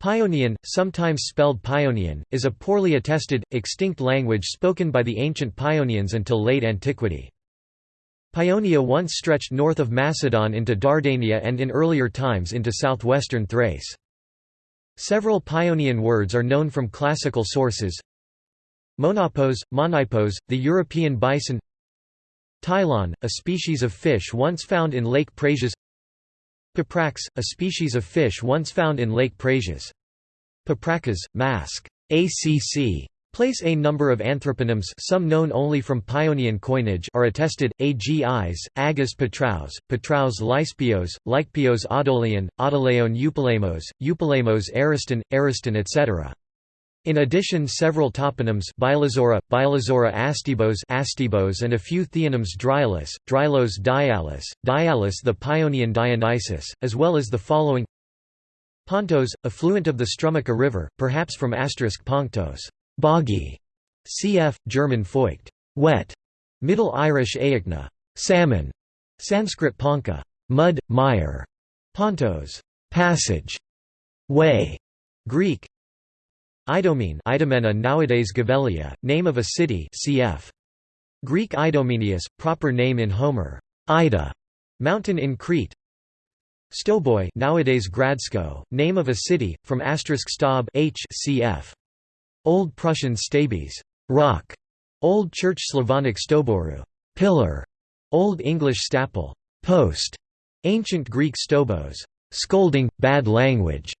Paeonian, sometimes spelled Paionian, is a poorly attested, extinct language spoken by the ancient Paeonians until late antiquity. Paeonia once stretched north of Macedon into Dardania and in earlier times into southwestern Thrace. Several Paeonian words are known from classical sources. Monopos, monipos, the European bison Tylon, a species of fish once found in Lake Prasias Paprax, a species of fish once found in Lake Prasias. Papracas, mask. ACC. Place a number of anthroponyms some known only from Paeonian coinage are attested, agis, agus patraus, patraus lyspios, lycpios Odolian, Audoleon Eupolemos, Eupolemos Ariston, Ariston etc. In addition several toponyms Bylazora, Bylazora astibos, astibos and a few theonyms Drylus, Drylos Dialis, Dialis the Paeonian Dionysus, as well as the following. Pontos, affluent of the Strumica River, perhaps from asterisk Ponctos, boggy, cf. German feucht, wet, Middle Irish aechna, salmon, Sanskrit ponka, mud, mire, pontos, passage, way, Greek, Idomene Idomena nowadays Gevgelija, name of a city cf. Greek Idomeneus, proper name in Homer, Ida, mountain in Crete. Stoboi nowadays Gradsko, name of a city, from asterisk Stab h cf. Old Prussian Stabes, rock. Old Church Slavonic Stoboru, pillar. Old English staple, post. Ancient Greek stobos, scolding, bad language.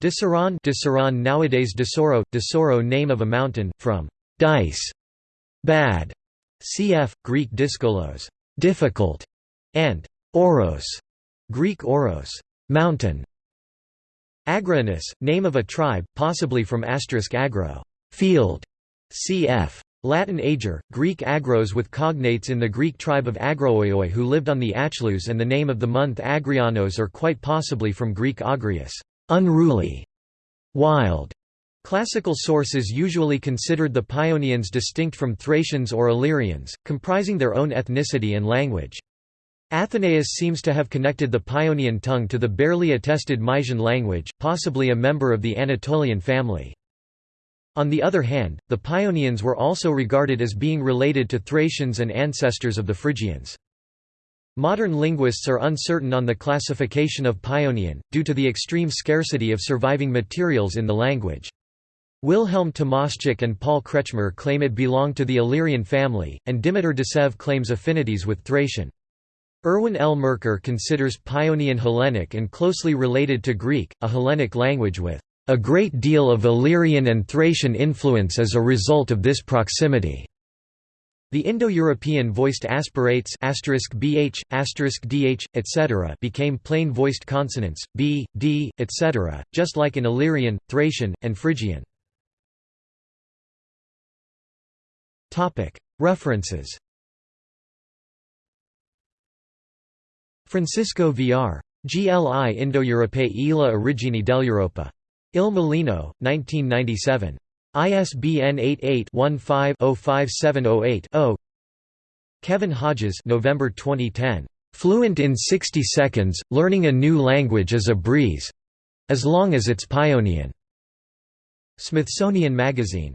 Disaron Disaron nowadays Desoro, Desoro name of a mountain, from dice, bad, cf. Greek diskolos, difficult, and oros, Greek oros, mountain. Agrainus, name of a tribe, possibly from asterisk agro, field, cf. Latin ager, Greek agros with cognates in the Greek tribe of Agroioi who lived on the Achelous and the name of the month Agrianos or quite possibly from Greek agrius unruly, wild. Classical sources usually considered the Paeonians distinct from Thracians or Illyrians, comprising their own ethnicity and language. Athenaeus seems to have connected the Paeonian tongue to the barely attested Mysian language, possibly a member of the Anatolian family. On the other hand, the Paeonians were also regarded as being related to Thracians and ancestors of the Phrygians. Modern linguists are uncertain on the classification of Paeonian, due to the extreme scarcity of surviving materials in the language. Wilhelm Tomaschek and Paul Kretschmer claim it belonged to the Illyrian family, and Dimitar Dechev claims affinities with Thracian. Irwin L. Merker considers Paeonian Hellenic and closely related to Greek, a Hellenic language with a great deal of Illyrian and Thracian influence as a result of this proximity. The Indo-European voiced aspirates bh, dh, etc. became plain-voiced consonants, b, d, etc., just like in Illyrian, Thracian, and Phrygian. References Francisco Villar. GLI Indo-Europei e la origine dell'Europa. Il Mulino, 1997. ISBN 88-15-05708-0 Kevin Hodges November 2010. "'Fluent in 60 Seconds, Learning a New Language is a Breeze'—as long as it's Paeonian." Smithsonian Magazine.